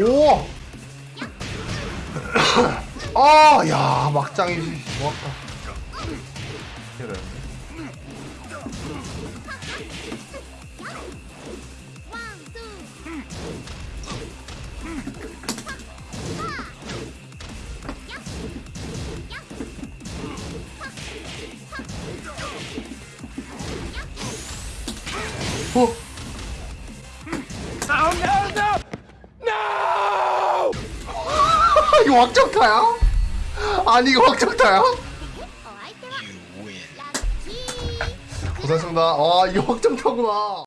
오! 아, 야, 막장이 좋았다. 그래. 어? 이거 확정타야? 아니 이거 확정타야? 고생했습니다. 아 이거 확정타구나.